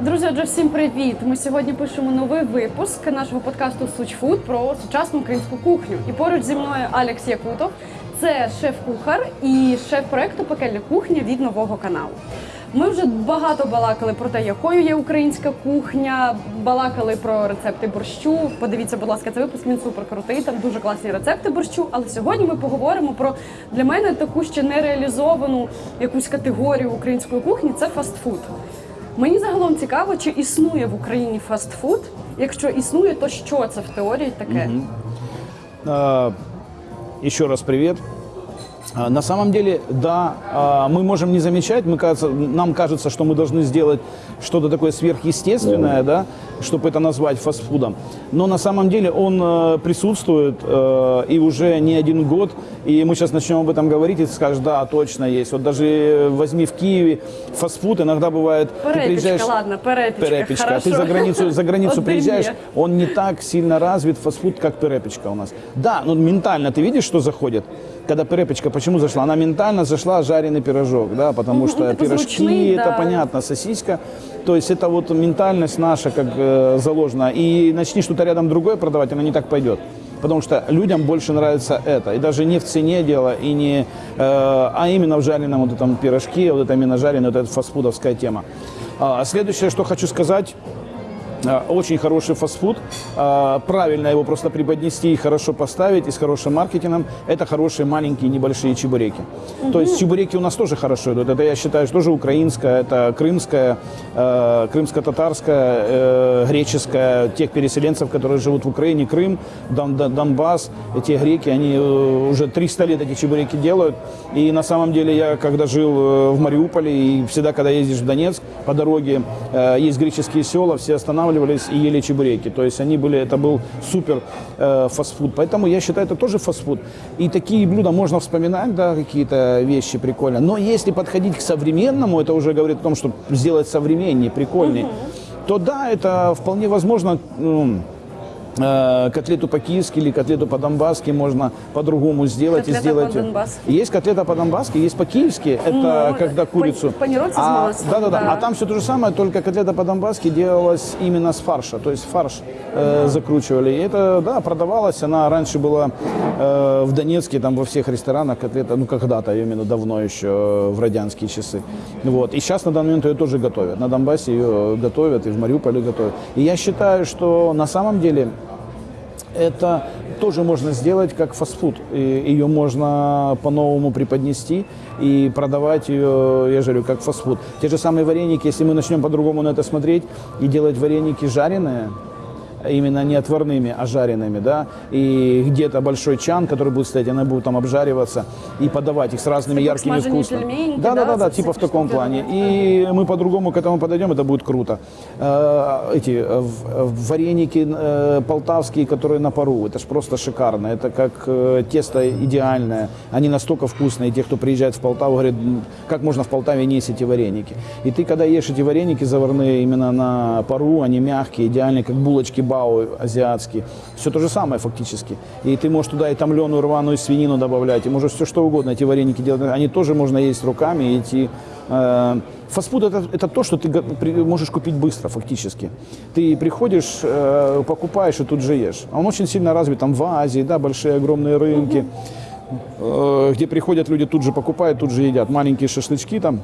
Друзі, отже, всім привіт! Ми сьогодні пишемо новий випуск нашого подкасту Суч Фуд про сучасну українську кухню. І поруч зі мною Алекс Якутов. Це шеф-кухар і шеф проекту Пекельна кухня від нового каналу. Ми вже багато балакали про те, якою є українська кухня, балакали про рецепти борщу. Подивіться, будь ласка, цей випуск він супер крутий. Там дуже класні рецепти борщу. Але сьогодні ми поговоримо про для мене таку ще нереалізовану якусь категорію української кухні це фастфуд. Мені загалом цікаво, чи існує в Україні фастфуд. Якщо існує, то що це в теорії таке? А, Еще раз привет. А, На самом деле, да, а, мы можем не замечать, мы, кажется, нам кажется, что мы должны сделать что-то такое сверхъестественное, да, чтобы это назвать фастфудом. Но на самом деле он э, присутствует э, и уже не один год. И мы сейчас начнем об этом говорить, и ты скажешь, да, точно есть. Вот даже э, возьми в Киеве фастфуд, иногда бывает, ты Перепічка, приезжаешь... ладно, перепічка. Перепечка. А хорошо. ты за границу, за границу Один приезжаешь, є. он не так сильно развит фастфуд, как перепечка у нас. Да, ну ментально ты видишь, что заходит? Когда перепечка, почему зашла? Она ментально зашла жареный пирожок, да, потому что это пирожки, звучный, это да. понятно, сосиска. То есть это вот ментальность наша как э, заложена. И начни что-то рядом другое продавать, она не так пойдет. Потому что людям больше нравится это. И даже не в цене дело, и не, э, а именно в жареном вот этом пирожке, вот это именно жареный, вот эта фастфудовская тема. А следующее, что хочу сказать, Очень хороший фастфуд. А, Правильно его просто преподнести и хорошо поставить, и с хорошим маркетингом. Это хорошие маленькие небольшие чебуреки. То есть чебуреки у нас тоже хорошо идут. Это, я считаю, что тоже украинская, это крымская, э, крымско-татарская, э, греческая, тех переселенцев, которые живут в Украине, Крым, Дон- Дон- Донбасс. Эти греки, они э, уже 300 лет эти чебуреки делают. И на самом деле я, когда жил в Мариуполе, и всегда, когда ездишь в Донецк, по дороге есть греческие села, все останавливались и ели чебуреки. То есть они были, это был супер э, фастфуд. Поэтому я считаю, это тоже фастфуд. И такие блюда можно вспоминать, да, какие-то вещи прикольные. Но если подходить к современному, это уже говорит о том, что сделать современнее, прикольнее, то да, это вполне возможно. ну, котлету по-киевски или котлету по-донбасски можно по-другому сделать Котлета и сделать. по-донбасски. Есть котлета по-донбасски, есть по-киевски, это Ну, когда курицу. а, маслом, Да, да, да. да. А там все то же самое, только котлета по-донбасски делалась именно с фарша, то есть фарш э, закручивали. И это, да, продавалась, она раньше была э, в Донецке, там во всех ресторанах котлета, ну когда-то, именно давно еще, э, в радянские часы. Вот. И сейчас на данный момент ее тоже готовят. На Донбассе ее готовят, и в Мариуполе готовят. И я считаю, что на самом деле это тоже можно сделать как фастфуд. Ее можно по-новому преподнести и продавать ее, я говорю, как фастфуд. Те же самые вареники, если мы начнем по-другому на это смотреть и делать вареники жареные, именно не отварными, а жареными, да, и где-то большой чан, который будет стоять, она будет там обжариваться и подавать их с разными как яркими вкусами. да, да, да, да, типа в таком плане. И мы по-другому к этому подойдем, это будет круто. Э, Эти э, в- вареники э, полтавские, которые на пару, это же просто шикарно. Это как э, тесто идеальное. Они настолько вкусные. Те, кто приезжает в Полтаву, говорят, «М, как можно в Полтаве не есть эти вареники. И ты, когда ешь эти вареники заварные именно на пару, они мягкие, идеальные, как булочки бао азиатские. Все то же самое фактически. И ты можешь туда и томленую рваную свинину добавлять, и можешь все что угодно эти вареники делать. Они тоже можно есть руками и идти Э, Фастфуд это, это то, что ты можешь купить быстро, фактически. Ты приходишь, э, покупаешь и тут же ешь. А он очень сильно развит там в Азии, да, большие огромные рынки, э, где приходят люди, тут же покупают, тут же едят. Маленькие шашлычки там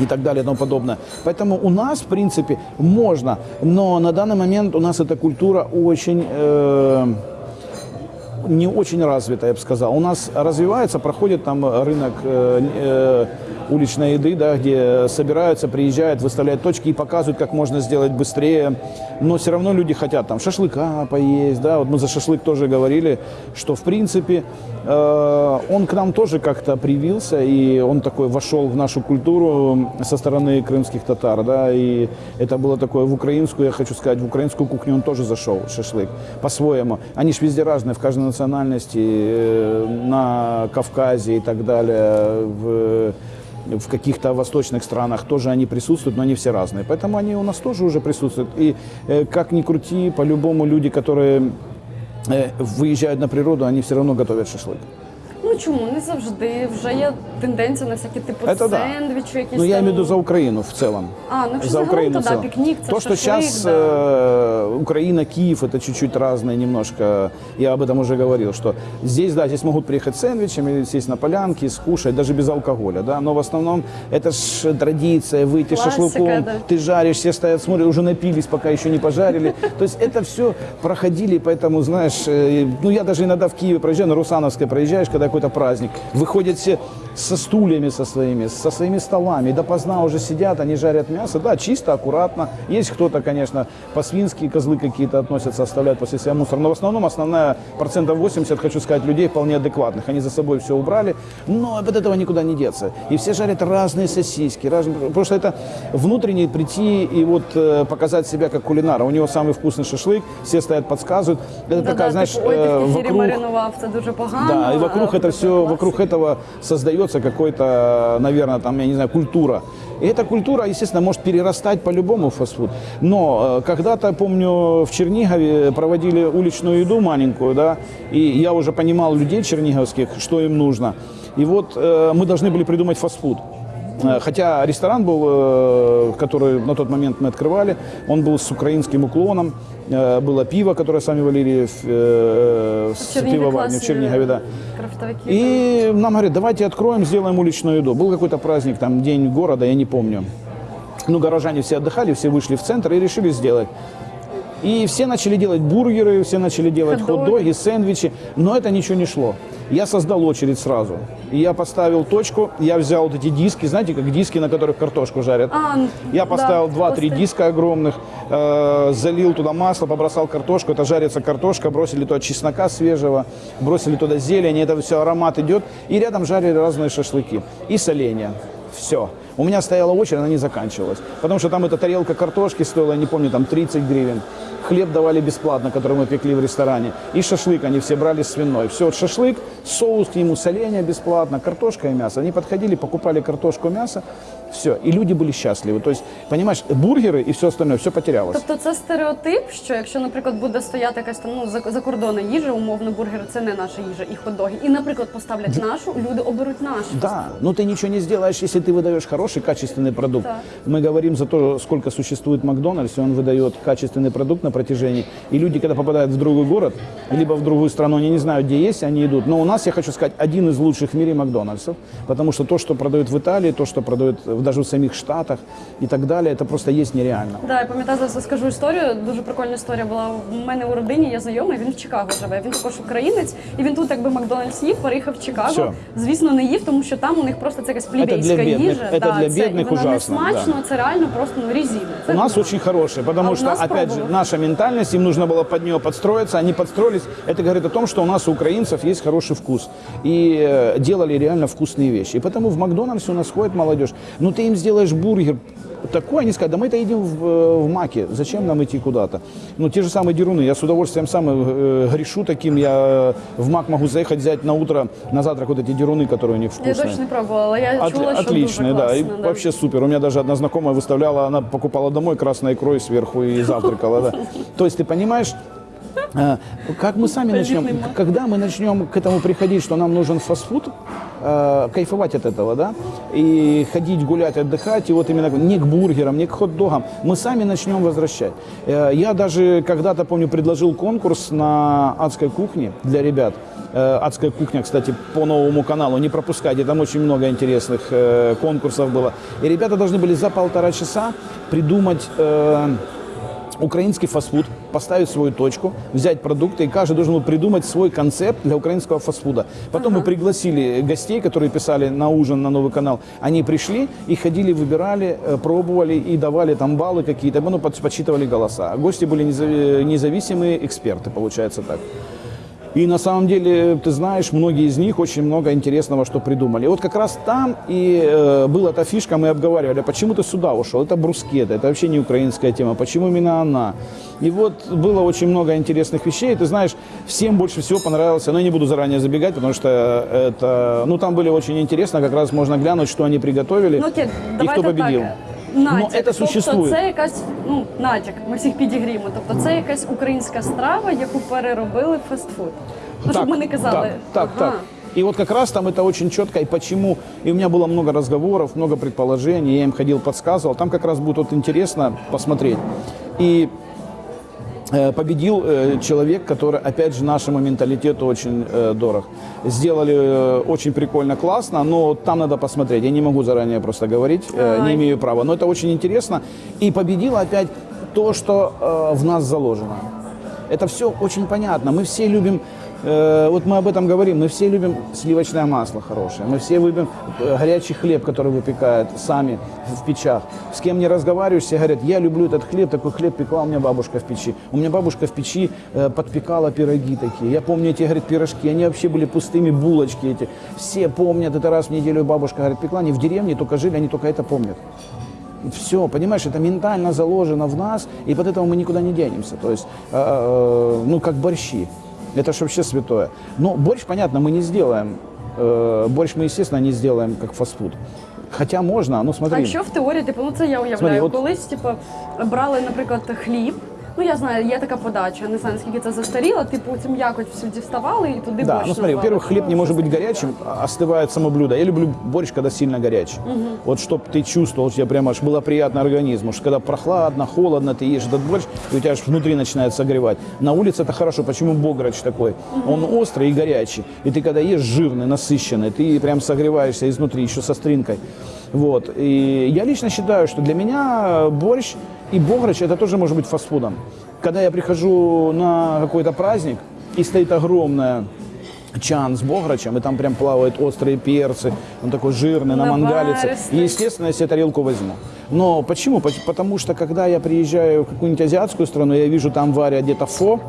и так далее и тому подобное. Поэтому у нас, в принципе, можно, но на данный момент у нас эта культура очень... э, не очень развита, я бы сказал. У нас развивается, проходит там рынок э, э, уличной еды, да, где собираются, приезжают, выставляют точки и показывают, как можно сделать быстрее. Но все равно люди хотят там шашлыка поесть, да. Вот мы за шашлык тоже говорили, что в принципе э, он к нам тоже как-то привился, и он такой вошел в нашу культуру со стороны крымских татар, да, и это было такое в украинскую, я хочу сказать, в украинскую кухню он тоже зашел, шашлык, по-своему. Они ж везде разные, в каждой национальности, э, на Кавказе и так далее, в, в каких-то восточных странах тоже они присутствуют, но они все разные. Поэтому они у нас тоже уже присутствуют. И э, как ни крути, по-любому люди, которые э, выезжают на природу, они все равно готовят шашлык. Ну, чому не завжди вже є тенденція на всякі типу Это да. сендвічі, якісь Ну, я там... имею в виду за Украину в целом. А, ну якщо за загалом, Украину то в да, целом. пікнік, це То, что шашлик, сейчас да. э, Украина, Киев, это чуть-чуть разное немножко. Я об этом уже говорил, что здесь, да, здесь могут приехать с сэндвичами, сесть на полянке, скушать, даже без алкоголя, да. Но в основном это ж традиция, выйти с Классика, шашлыком, да. ты жаришь, все стоят, смотрят, уже напились, пока еще не пожарили. То есть это все проходили, поэтому, знаешь, э, ну я даже иногда в Киеве проезжаю, на Русановской проезжаешь, когда какой-то праздник, выходят все со стульями со своими, со своими столами, допоздна уже сидят, они жарят мясо, да, чисто, аккуратно. Есть кто-то, конечно, по-свински козлы какие-то относятся, оставляют после себя мусор, но в основном основная процентов 80, хочу сказать, людей вполне адекватных. Они за собой все убрали, но от этого никуда не деться. И все жарят разные сосиски, разные, потому что это внутренне прийти и вот э, показать себя как кулинара. У него самый вкусный шашлык, все стоят, подсказывают. Это Да-да, такая, знаешь, типу, ой, ти э, вокруг... Да, и вокруг а, это все, вокруг этого создается какой-то, наверное, там, я не знаю, культура. И эта культура, естественно, может перерастать по-любому в фастфуд. Но э, когда-то, помню, в Чернигове проводили уличную еду маленькую, да, и я уже понимал людей черниговских, что им нужно. И вот э, мы должны были придумать фастфуд. Э, Хотя ресторан был, э, который на тот момент мы открывали, он был с украинским уклоном. Э, Было пиво, которое сами валили в, э, В с Чернігові пивоварни в класні Чернигове, да. Крафтовики. И нам говорят, давайте откроем, сделаем уличную еду. Был какой-то праздник, там, день города, я не помню. Ну, горожане все отдыхали, все вышли в центр и решили сделать. И все начали делать бургеры, все начали делать Хот-доги. хот-доги, сэндвичи, но это ничего не шло. Я создал очередь сразу. И я поставил точку, я взял вот эти диски, знаете, как диски, на которых картошку жарят. А, Я да, поставил 2-3 посты. диска огромных, э, залил туда масло, побросал картошку, это жарится картошка, бросили туда чеснока свежего, бросили туда зелень, это все аромат идет, и рядом жарили разные шашлыки и соленья. Все. У меня стояла очередь, она не заканчивалась. Потому что там эта тарелка картошки стоила, я не помню, там 30 гривен. Хлеб давали бесплатно, который мы пекли в ресторане. И шашлык они все брали свиной. Все, вот шашлык, соус к нему, соленья бесплатно, картошка и мясо. Они подходили, покупали картошку, мясо, все. И люди были счастливы. То есть, понимаешь, бургеры и все остальное, все потерялось. Тобто це стереотип, що якщо, наприклад, буде стояти якась там ну за- закордонна їжа, умовно бургер це не наша їжа, і хот-доги, і, наприклад, поставлять нашу, люди оберуть нашу. Да, но ты ничего не сделаешь, если ты выдаешь хороший, качественный продукт. Так. Мы говорим за то, сколько существует Макдональдс, и он выдает качественный продукт на протяжении. И люди, когда попадают в другой город, либо в другую страну, они не знают, где есть, они идут. Но у нас, я хочу сказать, один из лучших в мире Макдональдсов, потому что то, что продают в Италии, то, что продают в- даже в самих Штатах и так далее, это просто есть нереально. Да, я пам'ятаю, зараз скажу історію. Дуже прикольна історія була в мене у родині. Є знайомий, він в Чикаго живе. Він також українець, і він тут, якби Макдональдс їв, переїхав в Чикаго. Всьо. Звісно, не їв, тому що там у них просто це якась плебейська для бідних, їжа. це да, для це, бідних і вона ужасно, не смачно, да. це реально просто ну резина. Це У нас да. очень хорошие, потому А у что, нас опять же, пробовала. наша ментальность, им нужно было под нее подстроиться, они подстроились. Это говорит о том, что у нас у украинцев есть хороший вкус. И э, делали реально вкусные вещи. И потому в Макдональдсе у нас ходит молодежь. Ну, ты им сделаешь бургер такой, они скажут, да мы это едим в, э, в Маке, зачем нам идти куда-то? Ну, те же самые деруны, я с удовольствием сам э, грешу таким, я э, в Мак могу заехать, взять на утро, на завтрак вот эти деруны, которые у них Я вкусные. точно не пробувала, але я От- чула, отличные, да, и класно. вообще супер. У меня даже одна знакомая выставляла, она покупала домой красной икрой сверху и завтракала, да. То есть ты понимаешь, э, как мы сами начнем, когда мы начнем к этому приходить, что нам нужен фастфуд, э, кайфовать от этого, да, и ходить, гулять, отдыхать, и вот именно не к бургерам, не к хот-догам, мы сами начнем возвращать. Э, Я даже когда-то, помню, предложил конкурс на адской кухне для ребят. Э, Адская кухня, кстати, по новому каналу, не пропускайте, там очень много интересных э, конкурсов было. И ребята должны были за полтора часа придумать украинский фастфуд, поставить свою точку, взять продукты, и каждый должен был придумать свой концепт для украинского фастфуда. Потом мы пригласили гостей, которые писали на ужин на новый канал. Они пришли и ходили, выбирали, э, пробовали и давали там баллы какие-то, ну, под- подсчитывали голоса. Гости были незави- независимые эксперты, получается так. И на самом деле, ты знаешь, многие из них очень много интересного, что придумали. И вот как раз там и э, была эта фишка, мы обговаривали, а почему ты сюда ушел? Это брускета, это вообще не украинская тема, почему именно она? И вот было очень много интересных вещей, ты знаешь, всем больше всего понравился, но я не буду заранее забегать, потому что это, ну там были очень интересно, как раз можно глянуть, что они приготовили Ну окей, и кто победил. так Натяк. Но это существует. Тобто це якась ну натяк. Ми всіх підігріємо. Тобто це якась українська страва, яку переробили в фастфуд. Ну, щоб Так, ми не казали. так, так, ага. так. И вот как раз там это очень четко, и почему. И у меня было много разговоров, много предположений, я им ходил, подсказывал. Там как раз будет вот интересно посмотреть. И э, победил э, человек, который, опять же, нашему менталитету очень э, дорог. Сделали э, очень прикольно, классно, но там надо посмотреть. Я не могу заранее просто говорить, э, не Ай. имею права. Но это очень интересно. И победило опять то, что э, в нас заложено. Это все очень понятно. Мы все любим, э, вот мы об этом говорим, мы все любим сливочное масло хорошее, мы все любим э, горячий хлеб, который выпекают сами в печах. С кем не разговариваешь, все говорят, я люблю этот хлеб, такой хлеб пекла у меня бабушка в печи. У меня бабушка в печи э, подпекала пироги такие. Я помню эти, говорит, пирожки, они вообще были пустыми, булочки эти. Все помнят, это раз в неделю бабушка, говорит, пекла, они в деревне только жили, они только это помнят. Все, понимаешь, это ментально заложено в нас, и под этого мы никуда не денемся. То есть, э, э, ну, как борщи. Это же вообще святое. Но борщ, понятно, мы не сделаем. Э, борщ мы, естественно, не сделаем как фастфуд. Хотя можна, ну А смотри. якщо в теорії, типу, ну це я уявляю, Смотри, от- колись, типу, брали, наприклад, хліб. Ну я знаю, є така подача, не знаю наскільки це застаріло, типу цю м'якоть всю діставали і туди Да, борщ ну смотри, наливали. во-первых, хлеб не может быть горячим, а остывает само блюдо. Я люблю борщ, когда сильно горячий. Вот чтобы ты чувствовал, что тебе прямо аж было приятно организму. Что когда прохладно, холодно, ты ешь этот борщ, и у тебя аж внутри начинает согревать. На улице это хорошо. Почему бограч такой? Он острый и горячий. И ты когда ешь жирный, насыщенный, ты прям согреваешься изнутри, еще со стринкой. Вот. И я лично считаю, что для меня борщ и бограч это тоже может быть фастфудом. Когда я прихожу на какой-то праздник, и стоит огромная чан с бограчем, и там прям плавают острые перцы, он такой жирный, намангалится. Наваристый. И, естественно, я себе тарелку возьму. Но почему? Пот- Потому что, когда я приезжаю в какую-нибудь азиатскую страну, я вижу там варят где-то фо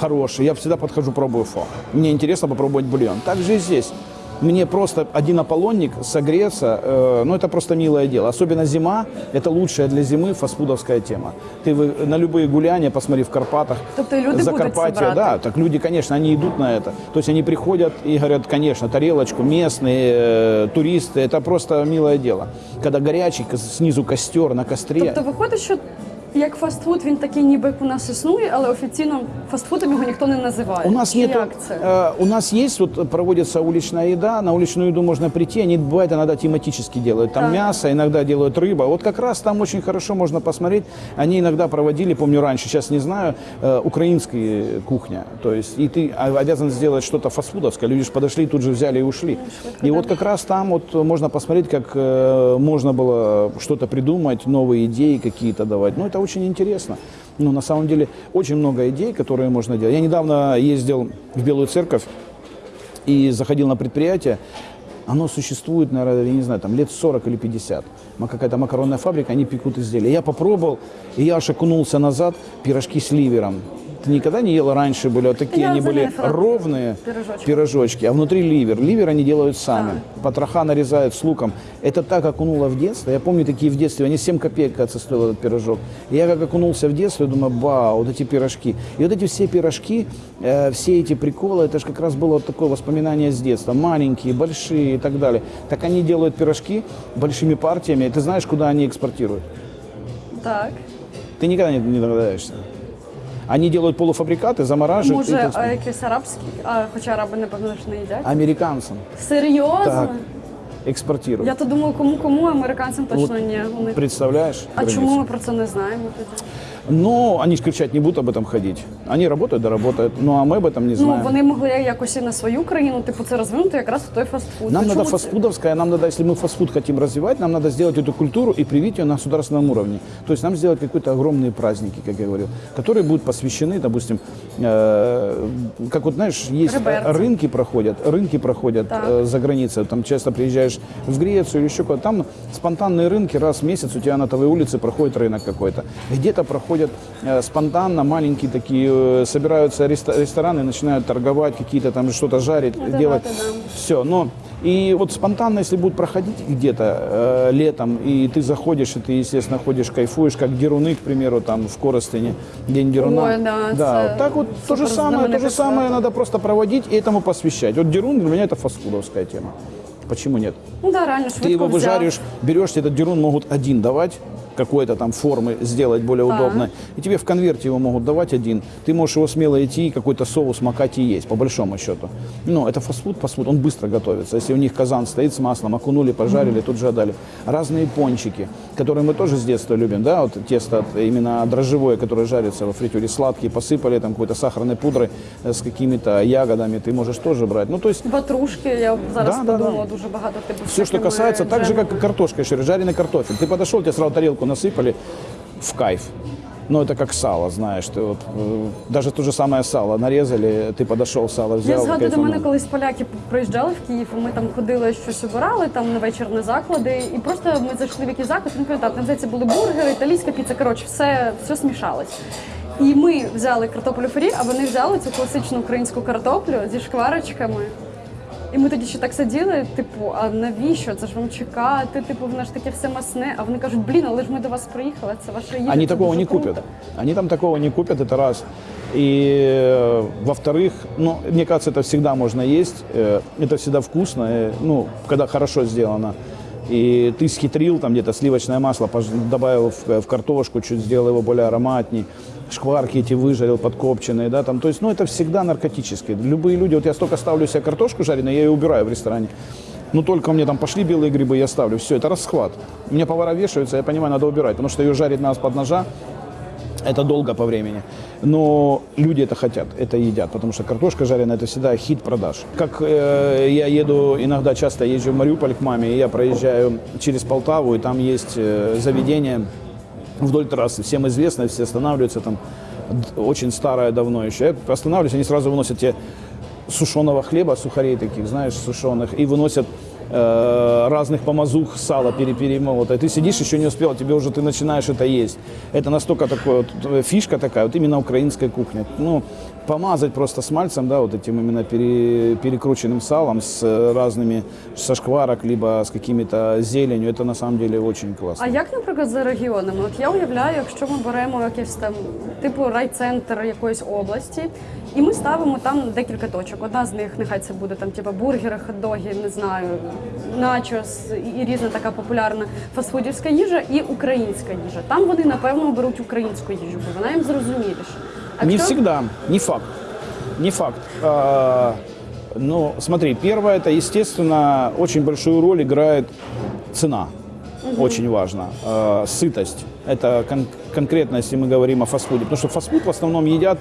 хороший, я всегда подхожу, пробую фо. Мне интересно попробовать бульон. Так же и здесь. Мне просто один аполлонник согреться, э, ну это просто милое дело. Особенно зима, это лучшая для зимы фастфудовская тема. Ты вы- на любые гуляния, посмотри в Карпатах, Тобто люди Закарпатье, да, так люди, конечно, они идут на это. То есть они приходят и говорят, конечно, тарелочку, местные э, туристы, это просто милое дело. Когда горячий, снизу костер, на костре. Тобто виходить, що як фастфуд він такий, ніби як у нас існує, але офіційно фастфудом його ніхто не називає. У нас Чи нет, як це? у нас есть вот проводится уличная еда, на уличную еду можно прийти, они бывает иногда тематически делают, там Так. мясо, иногда делают рыба. Вот как раз там очень хорошо можно посмотреть. Они иногда проводили, помню раньше, сейчас не знаю, э, украинская кухня. То есть и ты а- обязан сделать что-то фастфудовское. Люди же подошли, тут же взяли и ушли. И вот как раз там вот можно посмотреть, как э, можно было что-то придумать, новые идеи какие-то давать. Ну это очень интересно. Ну на самом деле очень много идей, которые можно делать. Я недавно ездил в Белую Церковь и заходил на предприятие, оно существует, наверное, я не знаю, там лет 40 или 50. Ма- Какая-то макаронная фабрика, они пекут изделия. Я попробовал, и я аж окунулся назад, пирожки с ливером. Ты никогда не ела раньше были, вот такие Я они были ровные Пирожочки. пирожочки, а внутри ливер. Ливер они делают сами. Потроха нарезают с луком. Это так окунуло в детство. Я помню такие в детстве, они 7 копеек, кажется, стоил этот пирожок. И я как окунулся в детство, я думаю, ба, вот эти пирожки. И вот эти все пирожки, э, все эти приколы, это же как раз было вот такое воспоминание с детства. Маленькие, большие и так далее. Так они делают пирожки большими партиями. И ты знаешь, куда они экспортируют? Так. Ты никогда не, не догадаешься. Они делают полуфабрикаты, замораживают. и Може, экспортируют. а, якийсь арабський, а, хоча араби, напевно, ж не їдять. Американцам. Серйозно? Так. Экспортируют. Я то думала, кому кому, а американцям точно ні. Вони... Представляешь? А границу? чому ми про це не знаємо тоді? Ну, они же кричать не будут об этом ходить. Они работают, да работают. Ну, а мы об этом не Ну, знаем. вони могли якось і на свою країну, типу, це розвинути якраз в той фастфуд. Нам Ну, надо фастфудовская, нам надо, если мы фастфуд хотим развивать, нам надо сделать эту культуру и привить ее на государственном уровне. То есть нам сделать какие-то огромные праздники, как я говорил, которые будут посвящены, допустим, э, как вот знаешь, есть Реберцы. рынки проходят, рынки проходят Так. э, за границей. Там часто приезжаешь в Грецию или еще куда-то. Там спонтанные рынки раз в месяц у тебя на твоей улице проходит рынок какой-то. Где-то проходят э, спонтанно маленькие такие, э, собираются рестораны, начинают торговать, какие-то там что-то жарить, Это делать. да, это да. Все, но и вот спонтанно, если будет проходить где-то э, летом, и ты заходишь, и ты, естественно, ходишь, кайфуешь, как Деруны, к примеру, там в Коростыне, День Деруна. Ой, да, это так вот то же самое, то же самое надо просто проводить и этому посвящать. Вот Дерун для меня это фастфудовская тема. Почему нет? Ну да, реально Ты его взяв. выжариваешь, берешь, этот дерун могут один давать, какой-то там формы сделать более Так. удобной. И тебе в конверте его могут давать один. Ты можешь его смело идти и какой-то соус макать и есть, по большому счету. Ну, это фастфуд, фастфуд, он быстро готовится. Если у них казан стоит с маслом, окунули, пожарили, тут же отдали. Разные пончики, которые мы тоже с детства любим, да, вот тесто именно дрожжевое, которое жарится во фритюре, сладкие, посыпали там какой-то сахарной пудрой э, с какими-то ягодами, ты можешь тоже брать. Ну, то есть Ватрушки, я зараз Да, да, подумала, да. дуже багато все, что касается, так же, как и картошка, еще жареный картофель. Ты подошел, тебе сразу тарелку насыпали в кайф. Ну, это как сало, знаешь, ты вот, э, даже то же самое сало нарезали, ты подошел, сало взял. Я згадую, до мене кайфанул. колись поляки приїжджали в Київ, і ми там ходили, щось обирали там на вечірні заклади. І просто ми зайшли в якийсь заклад, не пам'ятаю, там здається були бургери, італійська піца. Коротше, все, все смішалось. І ми взяли картоплю фрі, а вони взяли цю класичну українську картоплю зі шкварочками. І ми тоді ще так сиділи, типу, а навіщо? Це ж вам чекати? Типу, воно ж таке все масне. А вони кажуть, блін, але ж ми до вас приїхали, це ваша їжа. Они це такого дуже не круто». купят. Они там такого не купят, это раз. И э, во-вторых, ну, мне кажется, это всегда можно есть, э, это всегда вкусно, э, ну, когда хорошо сделано. И ты схитрил, там где-то сливочное масло пож- добавил в, в картошку, чуть сделал его более ароматней, шкварки эти выжарил подкопченные, да, там, то есть, ну, это всегда наркотическое. Любые люди, вот я столько ставлю себе картошку жареную, я ее убираю в ресторане. Ну, только мне там пошли белые грибы, я ставлю. Все, это расхват. У меня повара вешаются, я понимаю, надо убирать, потому что ее жарить надо под ножа, это долго по времени. Но люди это хотят, это едят, потому что картошка жареная это всегда хит продаж. Как э, я еду, иногда часто езжу в Мариуполь к маме, и я проезжаю через Полтаву, и там есть э, заведение вдоль трассы, всем известно, все останавливаются там, очень старое давно еще. Я останавливаюсь, они сразу выносят тебе сушеного хлеба, сухарей таких, знаешь, сушеных, и выносят э, разных помазух, сала пере- перемолотое. Ты сидишь, еще не успел, тебе уже ты начинаешь это есть. Это настолько такое, э, фишка такая, вот именно украинская кухня. Ну, помазать просто смальцем, да, вот этим именно пере- перекрученным салом с э, разными, со шкварок, либо с какими-то зеленью, это на самом деле очень классно. А як, наприклад, за регіонами? От я уявляю, якщо ми беремо якийсь там типу райцентр якоїсь області, і ми ставимо там декілька точок. Одна з них нехай це буде там типу бургери, хот-доги, не знаю, начос і- і різна така популярна фастфудівська їжа і українська їжа. Там вони напевно беруть українську їжу, бо вона їм зрозуміліша. А Не якщо- всегда, не факт. Не факт. А, ну, смотри, первое, это, естественно, очень большую роль играет цена. Очень важно. А, сытость. Это кон- конкретно, если мы говорим о фастфуде. Потому что фастфуд в основном едят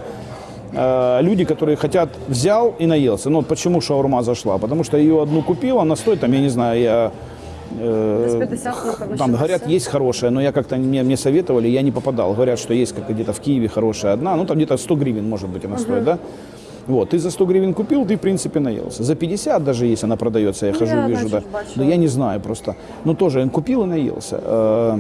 а, люди, которые хотят, взял и наелся. Ну, вот почему шаурма зашла? Потому что ее одну купил, она стоит, там, я не знаю, я... э, Десь 50, напевно, там говорят, 60. есть хорошая, но я как-то мне, мне советовали, я не попадал. Говорят, что есть как где-то в Киеве хорошая одна, ну там где-то 100 гривен, может быть, она стоит, да? Вот, ты за 100 гривен купил, ты, в принципе, наелся. За 50 даже, если она продается, я Ну, хожу, я, вижу, да, да. бачила. Но я не знаю просто. Ну, тоже купил и наелся.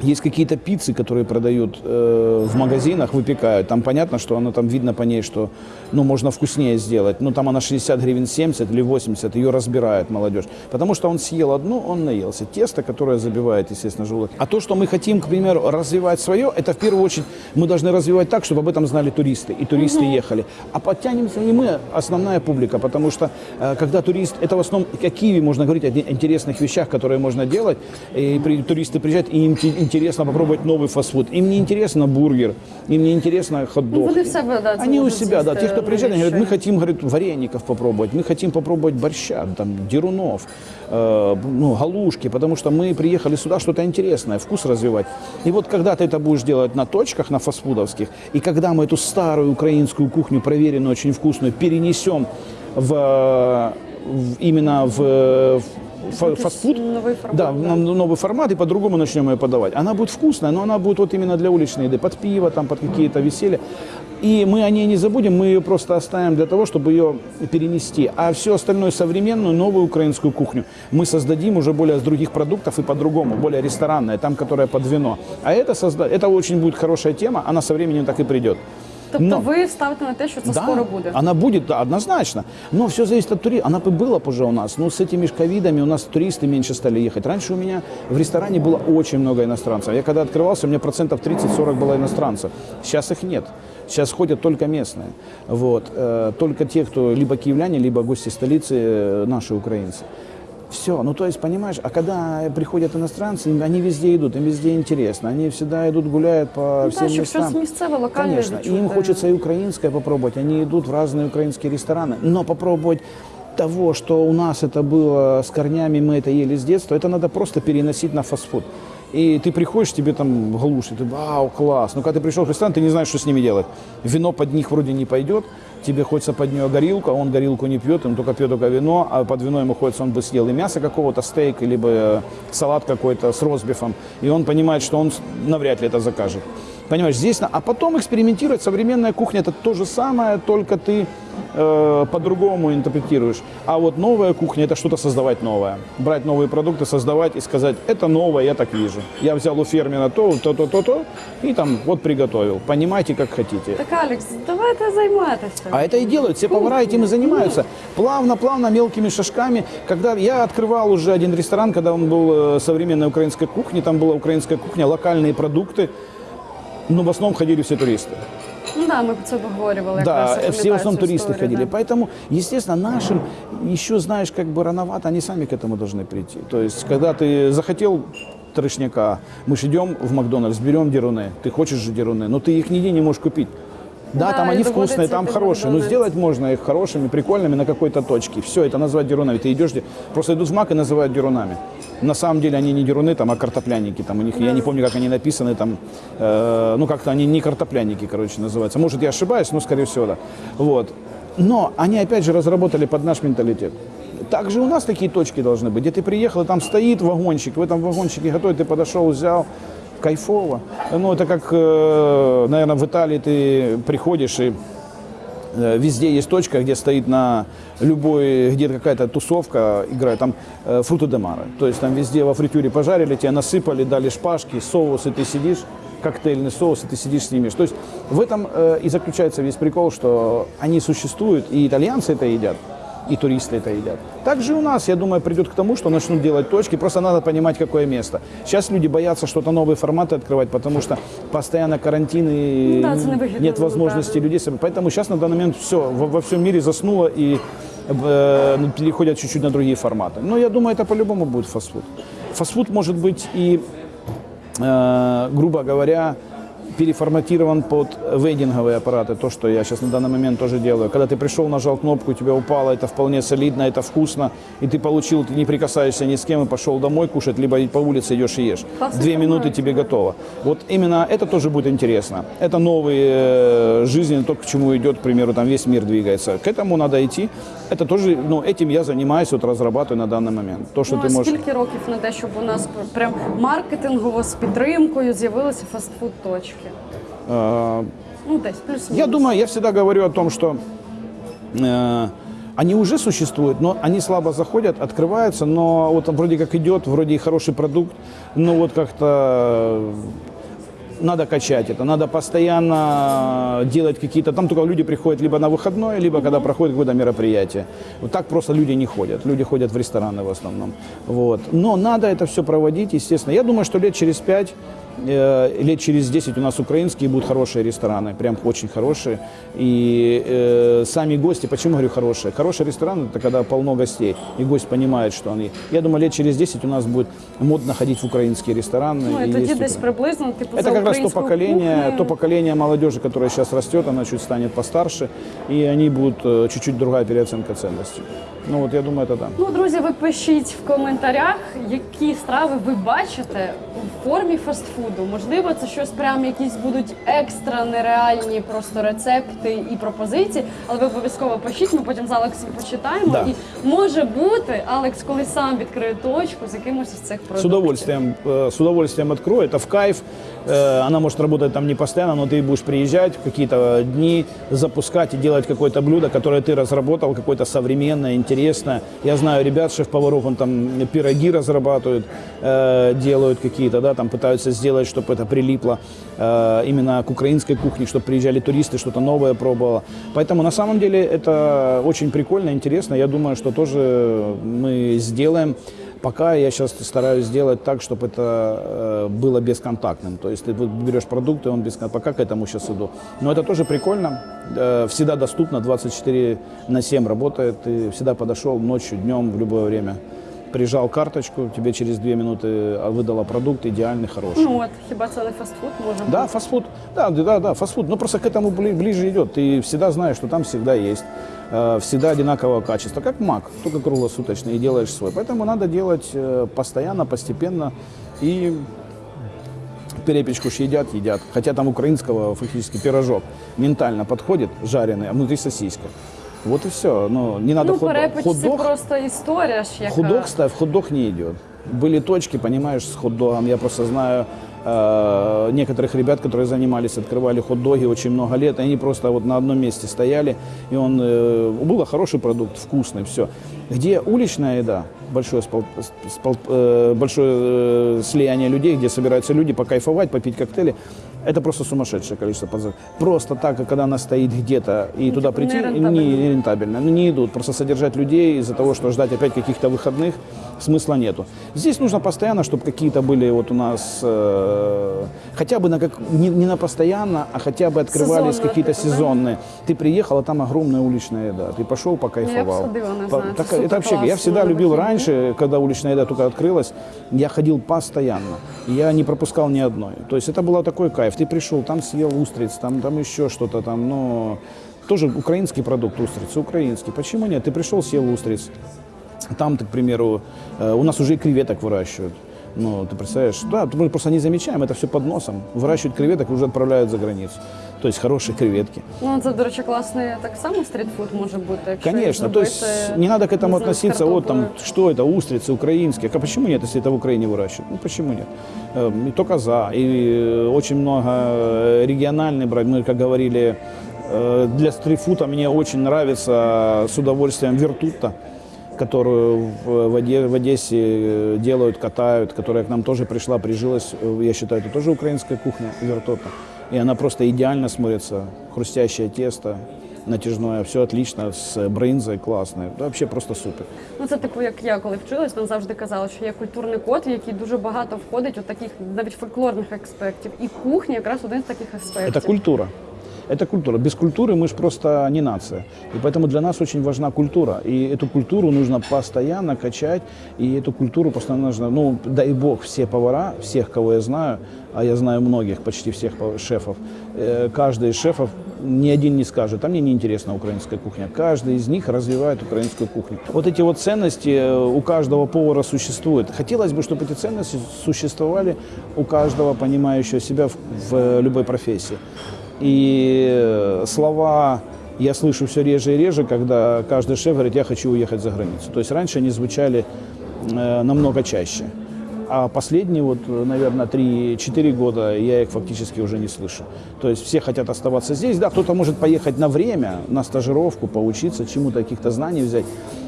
Э, Есть какие-то пиццы, которые продают э, в магазинах, выпекают. Там понятно, что оно там видно по ней, что ну, можно вкуснее сделать. Ну, там она 60 гривен 70 или 80, ее разбирает молодежь. Потому что он съел одну, он наелся. Тесто, которое забивает, естественно, желудок. А то, что мы хотим, к примеру, развивать свое, это в первую очередь мы должны развивать так, чтобы об этом знали туристы. И туристы ехали. А подтянемся и мы, основная публика. Потому что э, когда турист, это в основном, как в Киеве можно говорить о интересных вещах, которые можно делать. И при- туристы приезжают, и им интересно попробовать новый фастфуд. Им не интересно бургер, им не интересно Ну, хот-дог. вони в себе да, Они у себя, да. Те, кто приезжает, они говорят, мы хотим, говорит, вареников попробовать, мы хотим попробовать борща, там, дерунов, э, ну, галушки, потому что мы приехали сюда что-то интересное, вкус развивать. И вот когда ты это будешь делать на точках, на фастфудовских, и когда мы эту старую украинскую кухню, проверенную, очень вкусную, перенесем в, в- именно в, в фа- фастфуд, новый формат, да, да. новый формат, и по-другому начнем ее подавать. Она будет вкусная, но она будет вот именно для уличной еды, под пиво, там, под какие-то веселья. И мы о ней не забудем, мы ее просто оставим для того, чтобы ее перенести. А все остальное современную, новую украинскую кухню мы создадим уже более с других продуктов и по-другому, более ресторанная, там, которая под вино. А это, созда... это очень будет хорошая тема, она со временем так и придет. Тобто Но- ви ставите на те, що це да, скоро буде. она будет, да, однозначно. Но все зависит от туристов. Она бы была бы уже у нас. Но с этими ж ковидами у нас туристы меньше стали ехать. Раньше у меня в ресторане было очень много иностранцев. Я когда открывался, у меня процентов 30-40 было иностранцев. Сейчас их нет. Сейчас ходят только местные. Вот. Э, Только те, кто либо киевляне, либо гости столицы, э, наши украинцы. Все, ну то есть, понимаешь, а когда приходят иностранцы, им- они везде идут, им везде интересно, они всегда идут, гуляют по Ну, всем так, местам. локальне Конечно, и им хочется и украинское попробовать, они идут в разные украинские рестораны, но попробовать того, что у нас это было с корнями, мы это ели с детства, это надо просто переносить на фастфуд. И ты приходишь, тебе там глушит, ты вау, класс. Но когда ты пришел в ресторан, ты не знаешь, что с ними делать. Вино под них вроде не пойдет, тебе хочется под нее горилку, а он горилку не пьет, он только пьет только вино, а под вино ему хочется, он бы съел и мясо какого-то, стейк, либо э, салат какой-то с розбифом. И он понимает, что он навряд ли это закажет. Понимаешь, здесь, а потом экспериментировать. Современная кухня это то же самое, только ты э, по-другому интерпретируешь. А вот новая кухня это что-то создавать новое. Брать новые продукты, создавать и сказать, это новое, я так вижу. Я взял у фермера то, то, то, то, то, и там вот приготовил. Понимаете, как хотите. Так, Алекс, давайте займатися. А это и делают, все повара этим и занимаются. Плавно-плавно, мелкими шажками. Когда я открывал уже один ресторан, когда он был э, современной украинской кухни, там была украинская кухня, локальные продукты, но в основном ходили все туристы. Ну да, про це обговорювали. Да, все в основном туристы історію, ходили. да. Поэтому, естественно, нашим еще, знаешь, как бы рановато, они сами к этому должны прийти. То есть, когда ты захотел трешняка, мы же идем в Макдональдс, берем деруны, ты хочешь же деруны, но ты их нигде не можешь купить. Да, Да, там они вкусные, там хорошие, но сделать можно их хорошими, прикольными на какой-то точке. Все, это назвать дерунами. Ты идешь, просто идут в мак и называют дерунами. На самом деле они не деруны, там, а картопляники. Там у них, я не помню, как они написаны, там, э, ну как-то они не картопляники, короче, называются. Может, я ошибаюсь, но скорее всего, да. Вот. Но они опять же разработали под наш менталитет. Также у нас такие точки должны быть, где ты приехал, и там стоит вагончик, в этом вагончике готовят, ты подошел, взял, кайфово. Ну, это как, наверное, в Италии ты приходишь и Э, Везде есть точка, где стоит на любой, где какая-то тусовка играет, там э, фруты де маре. То есть там везде во фритюре пожарили, тебя насыпали, дали шпажки, соус, и ты сидишь, коктейльный соус, и ты сидишь снимешь. То есть в этом э, и заключается весь прикол, что они существуют, и итальянцы это едят, и туристы это едят. Также и у нас, я думаю, придет к тому, что начнут делать точки, просто надо понимать, какое место. Сейчас люди боятся что-то новые форматы открывать, потому что постоянно карантин и Ну да, нет возможности правда. людей. Поэтому сейчас на данный момент все, во, во всем мире заснуло и э, ну, переходят чуть-чуть на другие форматы. Но я думаю, это по-любому будет фастфуд. Фастфуд может быть и, э, грубо говоря, переформатирован под вейдинговые аппараты, то, что я сейчас на данный момент тоже делаю. Когда ты пришел, нажал кнопку, у тебя упало, это вполне солидно, это вкусно, и ты получил, ты не прикасаешься ни с кем и пошел домой кушать, либо по улице идешь и ешь. Классный Две минуты тебе готово. Вот именно это тоже будет интересно. Это новые э, жизни, то, к чему идет, к примеру, там весь мир двигается. К этому надо идти. Это тоже, ну, этим я занимаюсь, вот разрабатываю на данный момент. То, что Ну, ты а можешь... скільки років на те, щоб у нас прям маркетингово з підтримкою з'явилися фастфуд-точки? э, Ну, десь плюс-мінус. Я думаю, я всегда говорю о том, что э, они уже существуют, но они слабо заходят, открываются, но вот вроде как идет, вроде и хороший продукт, но вот как-то э, надо качать это, надо постоянно делать какие-то, там только люди приходят либо на выходной, либо когда проходит какое-то мероприятие. Вот так просто люди не ходят, люди ходят в рестораны в основном. Вот. Но надо это все проводить, естественно. Я думаю, что лет через пять э, лет через 10 у нас украинские будут хорошие рестораны, прям очень хорошие. И э, сами гости, почему говорю хорошие? Хороший ресторан это когда полно гостей, и гость понимает, что они. Я думаю, лет через 10 у нас будет модно ходить в украинские рестораны. Ну, і и тоді есть десь укра- приблизно, типу, это за как раз то українську поколение, кухню. то поколение молодежи, которое сейчас растет, она чуть станет постарше, и они будут э, чуть-чуть другая переоценка ценностей. Ну вот я думаю, это да. Ну, друзі, ви пишіть в коментарях, які страви ви бачите у формі фастфуду. Можливо, це щось прям якісь будуть екстра нереальні просто рецепти і пропозиції. Але ви обов'язково пишіть, ми потім з Алексом почитаємо. Да. І може бути, Алекс колись сам відкриє точку з якимось із цих продуктів. С удовольствием, э, с удовольствием открою, это в кайф. Э, Она может работать там не постоянно, но ты будешь приезжать в какие-то дни, запускать и делать какое-то блюдо, которое ты разработал, какое-то современное, интересное. Я знаю ребят, шеф-поваров, он там пироги разрабатывают, э, делают какие-то, да, там пытаются сделать, чтобы это прилипло э, именно к украинской кухне, чтобы приезжали туристы, что-то новое пробовало. Поэтому на самом деле это очень прикольно, интересно. Я думаю, что тоже мы сделаем. Пока я сейчас стараюсь сделать так, чтобы это э, было бесконтактным. То есть ты берешь продукт, и он бесконтактный. Пока к этому сейчас иду. Но это тоже прикольно. Э, всегда доступно, 24 на 7 работает. Ты всегда подошел ночью, днем, в любое время. Прижал карточку, тебе через две минуты а, выдала продукт идеальный, хороший. Ну от хіба це не фастфуд може Да, фастфуд. Да, да, да, фастфуд. Но просто к этому бли- ближе идет. Ты всегда знаешь, что там всегда есть. э, Всегда одинакового качества. Как мак, только круглосуточный, и делаешь свой. Поэтому надо делать э, постоянно, постепенно. И перепечку ж едят, едят. Хотя там украинского фактически пирожок ментально подходит, жареный, а внутри сосиска. Вот и все. Но не надо Ну, перепеч це Хот-дог- просто історія ж, яка... Хот-дог ставь, хот-дог не идет. Были точки, понимаешь, с хот-догом. Я просто знаю э, некоторых ребят, которые занимались, открывали хот-доги очень много лет. Они просто вот на одном месте стояли, и он э, был хороший продукт, вкусный, все. Где уличная еда, большое, спол- спол- э, большое э, слияние людей, где собираются люди покайфовать, попить коктейли, это просто сумасшедшее количество подзов. Просто так, когда она стоит где-то и туда типа прийти, не, не рентабельно. Ну, не идут. Просто содержать людей из-за того, что ждать опять каких-то выходных, смысла нету. Здесь нужно постоянно, чтобы какие-то были вот у нас, э, хотя бы на как, не, не на постоянно, а хотя бы открывались какие-то типа, да? сезонные. Ты приехал, а там огромная уличная еда. Ты пошел, покайфовал. не По- знаю, так- это это вообще, я всегда любил раньше, когда уличная еда только открылась, я ходил постоянно. Я не пропускал ни одной. То есть это был такой кайф. Ты пришел, там съел устриц, там, там еще что-то там, ну, тоже украинский продукт устрицы, украинский. Почему нет? Ты пришел, съел устриц. Там, к примеру, э, у нас уже и креветок выращивают. Ну, ты представляешь, да, мы просто не замечаем, это все под носом. Выращивают креветок и уже отправляют за границу. То есть хорошие креветки. Ну, це, до речі, класний так само стрітфуд може бути. якщо Конечно, то есть не надо к этому не относиться, вот там, что это, устрицы украинские. А почему нет, если это в Украине выращивают? Ну почему нет? Эм, И только за. И э, очень много э, региональный брать. Мы, как говорили, для стритфуда мне очень нравится с удовольствием вертутта которую в, в Оде- в Одессе э, делают, катают, которая к нам тоже пришла, прижилась. Э, Я считаю, это тоже украинская кухня, вертота. И она просто идеально смотрится. Хрустящее тесто, натяжное, все отлично, с брынзой классной. Вообще просто супер. Ну, це типу, як я коли вчилась, нам завжди казали, що є культурний код, в який дуже багато входить от таких навіть фольклорних аспектів. І кухня якраз один з таких аспектів. Это культура. Это культура. Без культуры мы же просто не нация. И поэтому для нас очень важна культура. И эту культуру нужно постоянно качать. И эту культуру постоянно нужно, ну, дай бог, все повара, всех, кого я знаю, а я знаю многих, почти всех шефов, э, каждый из шефов, ни один не скажет, а мне не интересна украинская кухня. Каждый из них развивает украинскую кухню. Вот эти вот ценности э, у каждого повара существуют. Хотелось бы, чтобы эти ценности существовали у каждого понимающего себя в, в любой профессии. И э, слова я слышу все реже и реже, когда каждый шеф говорит, я хочу уехать за границу. То есть раньше они звучали э, намного чаще. А последние, вот, э, наверное, 3-4 года я их фактически уже не слышу. То есть все хотят оставаться здесь. Да, кто-то может поехать на время, на стажировку, поучиться, чему-то, каких-то знаний взять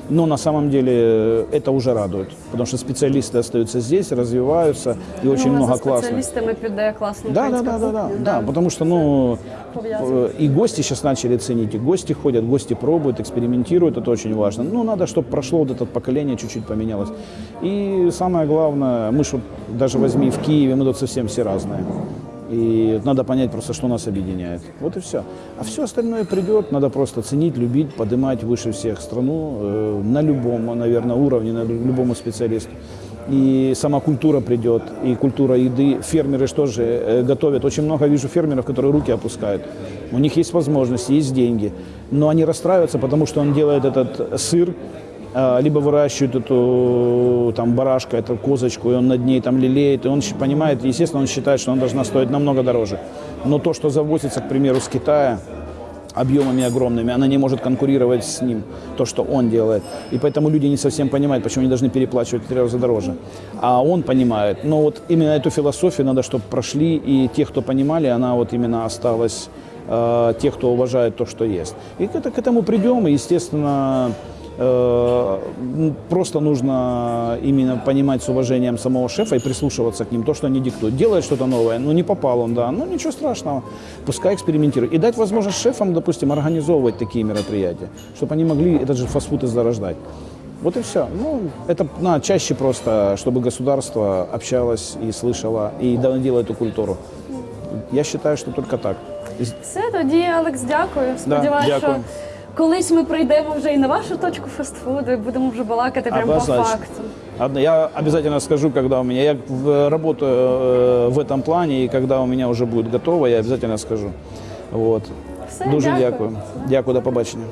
Но на самом деле э, это уже радует. Потому что специалисты остаются здесь, развиваются, и очень ну, много за классных. спеціалістами піде класна Да, да, українська да, да, да, кухня, да, потому что, ну, Пов'язано. э, и гости сейчас начали ценить, и гости ходят, гости пробуют, экспериментируют, это очень важно. Ну, надо, чтобы прошло вот это поколение, чуть-чуть поменялось. И самое главное, мы ж вот даже возьми в Киеве, мы тут совсем все разные. И надо понять просто, что нас объединяет. Вот и все. А все остальное придет, надо просто ценить, любить, поднимать выше всех страну э, на любом, наверное, уровне, на любому специалисту. И сама культура придет, и культура еды. Фермеры что же э, готовят. Очень много вижу фермеров, которые руки опускают. У них есть возможности, есть деньги. Но они расстраиваются, потому что он делает этот сыр, либо выращивает эту там барашка, эту козочку, и он над ней там лелеет, и он понимает, естественно, он считает, что она должна стоить намного дороже. Но то, что завозится, к примеру, с Китая, объемами огромными, она не может конкурировать с ним, то, что он делает. И поэтому люди не совсем понимают, почему они должны переплачивать в три раза дороже. А он понимает. Но вот именно эту философию надо, чтобы прошли, и те, кто понимали, она вот именно осталась, э, те, кто уважает то, что есть. И к, к этому придем, и, естественно, просто нужно именно понимать с уважением самого шефа и прислушиваться к ним, то, что они диктуют. Делает что-то новое, ну не попал он, да, ну ничего страшного, пускай экспериментирует. И дать возможность шефам, допустим, организовывать такие мероприятия, чтобы они могли этот же фастфуд и зарождать. Вот и все. Ну, это надо чаще просто, чтобы государство общалось и слышало, и доносило эту культуру. Я считаю, что только так. Все, тоді, Алекс, дякую. Сподіваюся, дякую. що колись ми прийдемо вже і на вашу точку фастфуду, і будемо вже балакати прямо по Однозначно. факту. Одно- Я обязательно скажу, когда у меня, я в- работаю э, в этом плане, и когда у меня уже будет готово, я обязательно скажу. Вот. Все, Дуже дякую. дякую. Дякую, до побачення.